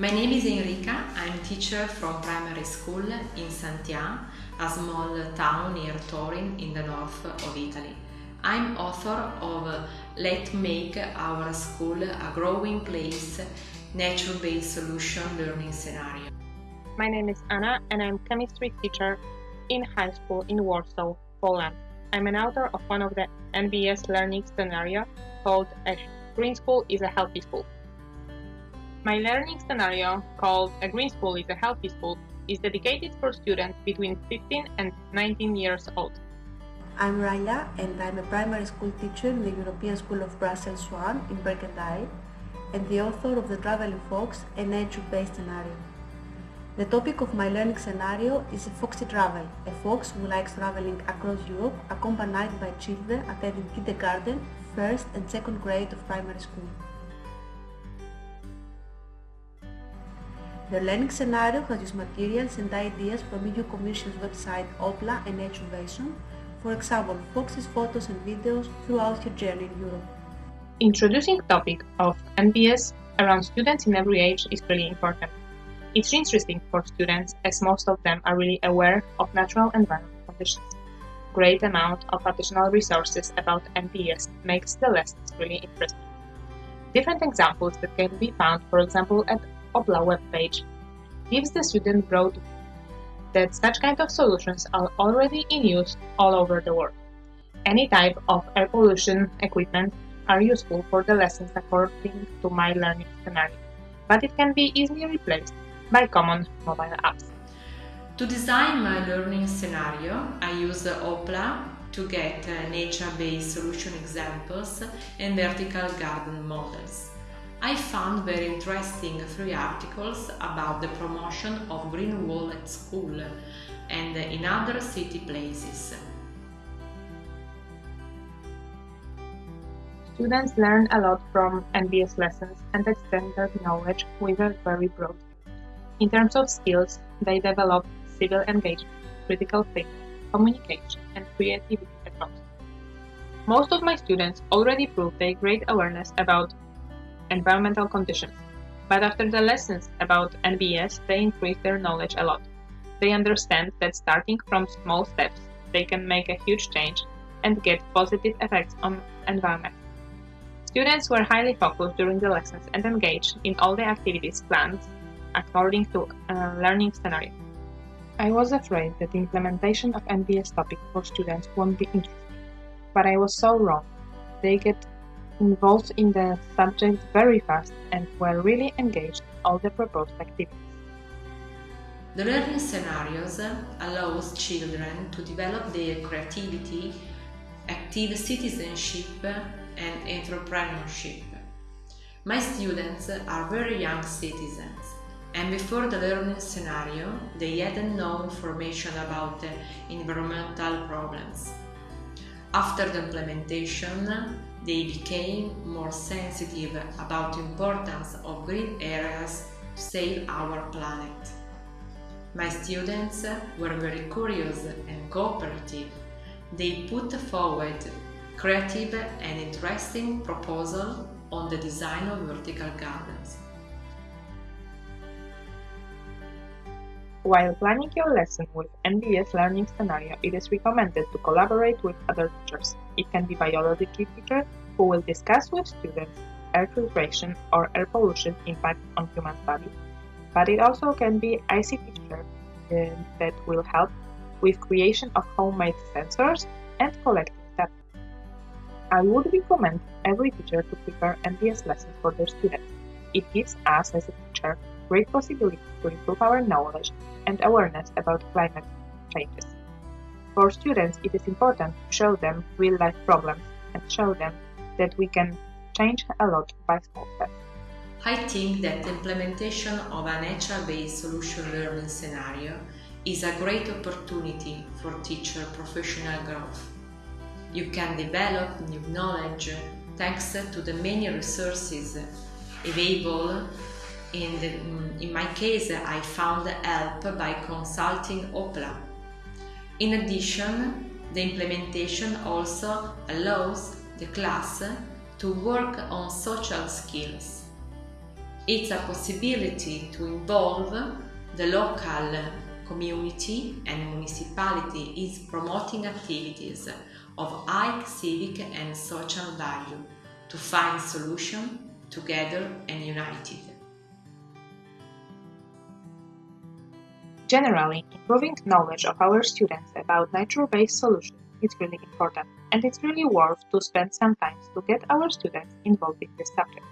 My name is Enrica, I'm teacher from primary school in Santhià, a small town near Turin in the north of Italy. I'm author of Let's Make Our School a Growing Place Nature-Based Solution Learning Scenario. My name is Anna and I'm chemistry teacher in high school in Warsaw, Poland. I'm an author of one of the NBS learning scenario called A Green School is a Healthy School. My learning scenario, called A Green School is a Healthy School, is dedicated for students between 15 and 19 years old. I'm Raya and I'm a primary school teacher in the European School of Brussels 1 in Berkendael and the author of The Traveling Fox, a nature-based scenario. The topic of my learning scenario is a foxy travel, a fox who likes traveling across Europe accompanied by children attending kindergarten, first and second grade of primary school. The learning scenario has used materials and ideas from EU Commission's website Oppla and Naturvation, for example, Fox's photos and videos throughout your journey in Europe. Introducing topic of NBS around students in every age is really important. It's interesting for students as most of them are really aware of natural environment conditions. Great amount of additional resources about NBS makes the lessons really interesting. Different examples that can be found, for example, at Oppla webpage gives the student broad view that such kind of solutions are already in use all over the world. Any type of air pollution equipment are useful for the lessons according to my learning scenario, but it can be easily replaced by common mobile apps. To design my learning scenario, I use Oppla to get uh, nature-based solution examples and vertical garden models. I found very interesting three articles about the promotion of green wall at school and in other city places. Students learn a lot from NBS lessons and extend their knowledge with a very broad. In terms of skills, they develop civil engagement, critical thinking, communication, and creativity across. Most of my students already prove their great awareness about environmental conditions. But after the lessons about NBS, they increase their knowledge a lot. They understand that starting from small steps, they can make a huge change and get positive effects on environment. Students were highly focused during the lessons and engaged in all the activities planned according to a learning scenario. I was afraid that the implementation of NBS topic for students won't be interesting, but I was so wrong. They get involved in the subject very fast and were really engaged in all the proposed activities. The learning scenarios allows children to develop their creativity, active citizenship and entrepreneurship. My students are very young citizens and before the learning scenario they hadn't no information about the environmental problems. After the implementation, they became more sensitive about the importance of green areas to save our planet. My students were very curious and cooperative. They put forward creative and interesting proposals on the design of vertical gardens. While planning your lesson with NBS learning scenario, it is recommended to collaborate with other teachers. It can be biology teacher who will discuss with students air filtration or air pollution impact on human body, but it also can be ICT teacher uh, that will help with creation of homemade sensors and collecting data. I would recommend every teacher to prepare NBS lessons for their students. It gives us as a teacher great possibility to improve our knowledge and awareness about climate changes. For students, it is important to show them real-life problems and show them that we can change a lot by small. I think that the implementation of a nature-based solution learning scenario is a great opportunity for teacher professional growth. You can develop new knowledge thanks to the many resources available in, the, mm, in my case, I found help by consulting Oppla. In addition, the implementation also allows the class to work on social skills. It's a possibility to involve the local community and municipality is promoting activities of high civic and social value to find solution together and united. Generally, improving knowledge of our students about nature-based solutions is really important, and it's really worth to spend some time to get our students involved in this subject.